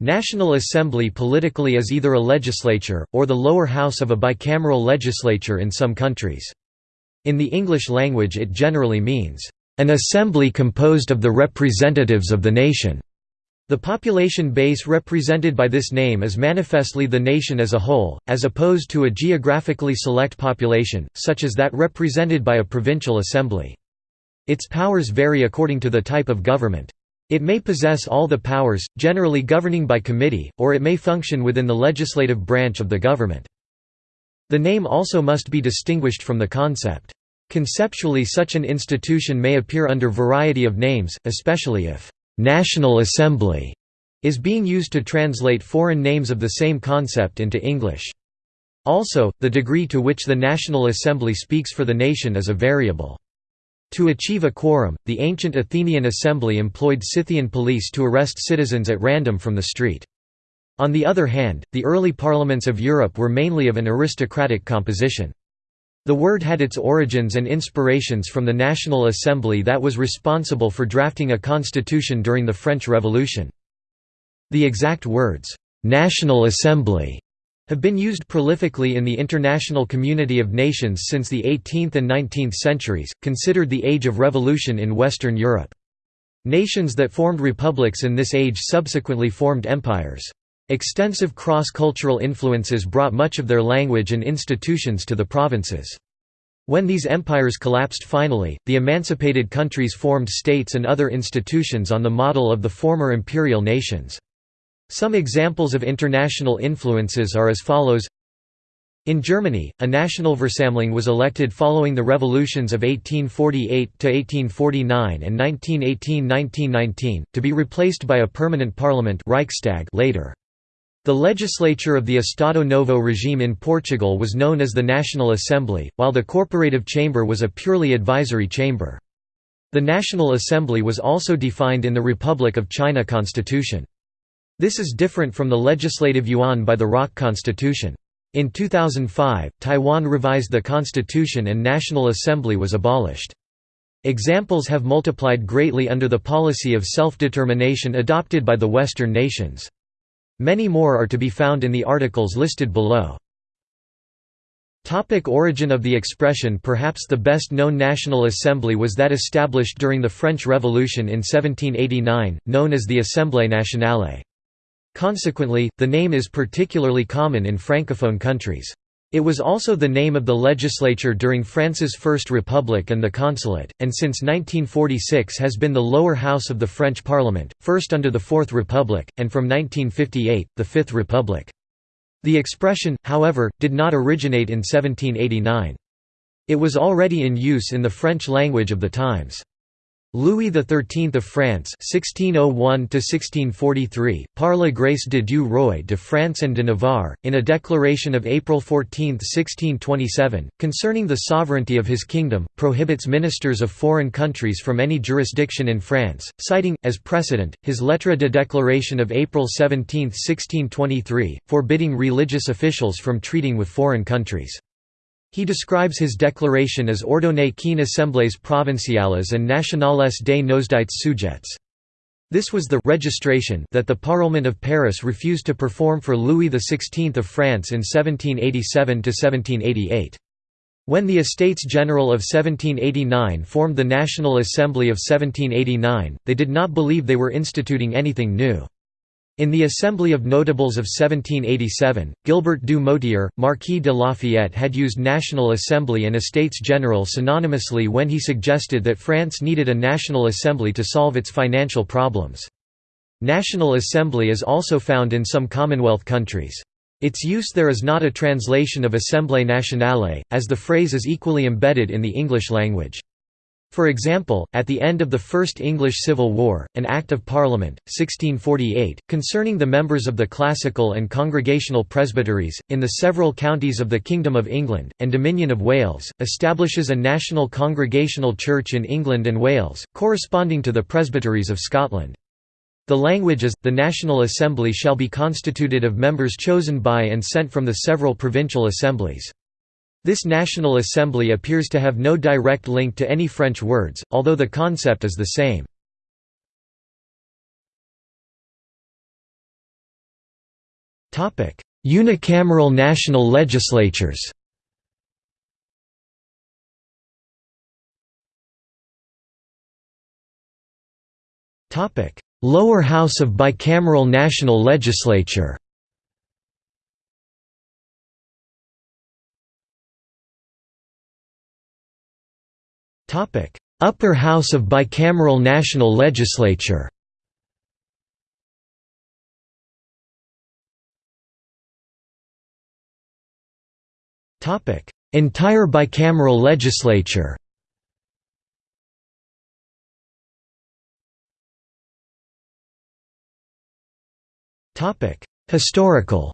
National Assembly politically is either a legislature, or the lower house of a bicameral legislature in some countries. In the English language it generally means, "...an assembly composed of the representatives of the nation." The population base represented by this name is manifestly the nation as a whole, as opposed to a geographically select population, such as that represented by a provincial assembly. Its powers vary according to the type of government. It may possess all the powers, generally governing by committee, or it may function within the legislative branch of the government. The name also must be distinguished from the concept. Conceptually such an institution may appear under variety of names, especially if «National Assembly» is being used to translate foreign names of the same concept into English. Also, the degree to which the National Assembly speaks for the nation is a variable. To achieve a quorum, the ancient Athenian assembly employed Scythian police to arrest citizens at random from the street. On the other hand, the early parliaments of Europe were mainly of an aristocratic composition. The word had its origins and inspirations from the National Assembly that was responsible for drafting a constitution during the French Revolution. The exact words, "'National Assembly' have been used prolifically in the international community of nations since the 18th and 19th centuries, considered the Age of Revolution in Western Europe. Nations that formed republics in this age subsequently formed empires. Extensive cross-cultural influences brought much of their language and institutions to the provinces. When these empires collapsed finally, the emancipated countries formed states and other institutions on the model of the former imperial nations. Some examples of international influences are as follows in Germany, a national Versammlung was elected following the revolutions of 1848–1849 and 1918–1919, to be replaced by a permanent parliament Reichstag later. The legislature of the Estado Novo regime in Portugal was known as the National Assembly, while the corporative chamber was a purely advisory chamber. The National Assembly was also defined in the Republic of China constitution. This is different from the legislative yuan by the ROC Constitution. In 2005, Taiwan revised the constitution and National Assembly was abolished. Examples have multiplied greatly under the policy of self-determination adopted by the Western nations. Many more are to be found in the articles listed below. Topic origin of the expression Perhaps the best known National Assembly was that established during the French Revolution in 1789, known as the Assemblée nationale. Consequently, the name is particularly common in francophone countries. It was also the name of the legislature during France's First Republic and the consulate, and since 1946 has been the lower house of the French Parliament, first under the Fourth Republic, and from 1958, the Fifth Republic. The expression, however, did not originate in 1789. It was already in use in the French language of the times. Louis XIII of France (1601–1643), par la grâce de Dieu roi de France and de Navarre, in a declaration of April 14, 1627, concerning the sovereignty of his kingdom, prohibits ministers of foreign countries from any jurisdiction in France, citing, as precedent, his lettre de déclaration of April 17, 1623, forbidding religious officials from treating with foreign countries. He describes his declaration as ordonné qu'une assemblées provinciales and nationales des nosdites sujets. This was the registration that the Parlement of Paris refused to perform for Louis XVI of France in 1787–1788. When the Estates General of 1789 formed the National Assembly of 1789, they did not believe they were instituting anything new. In the Assembly of Notables of 1787, Gilbert du Motier, Marquis de Lafayette had used National Assembly and Estates General synonymously when he suggested that France needed a National Assembly to solve its financial problems. National Assembly is also found in some Commonwealth countries. Its use there is not a translation of Assemblée nationale, as the phrase is equally embedded in the English language. For example, at the end of the First English Civil War, an Act of Parliament, 1648, concerning the members of the classical and congregational presbyteries, in the several counties of the Kingdom of England, and Dominion of Wales, establishes a national congregational church in England and Wales, corresponding to the presbyteries of Scotland. The language is, the National Assembly shall be constituted of members chosen by and sent from the several provincial assemblies. This National Assembly appears to have no direct link to any French words, although the concept is the same. Unicameral national legislatures Lower house of bicameral national legislature Upper house of bicameral national legislature Entire bicameral legislature Historical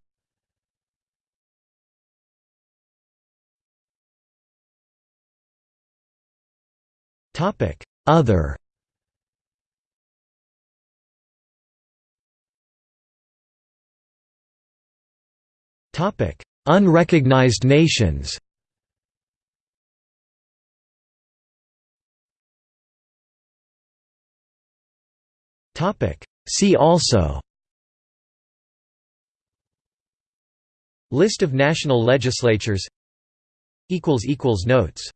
Other. Topic: Unrecognized nations. Topic: See also. List of national legislatures. Equals equals Notes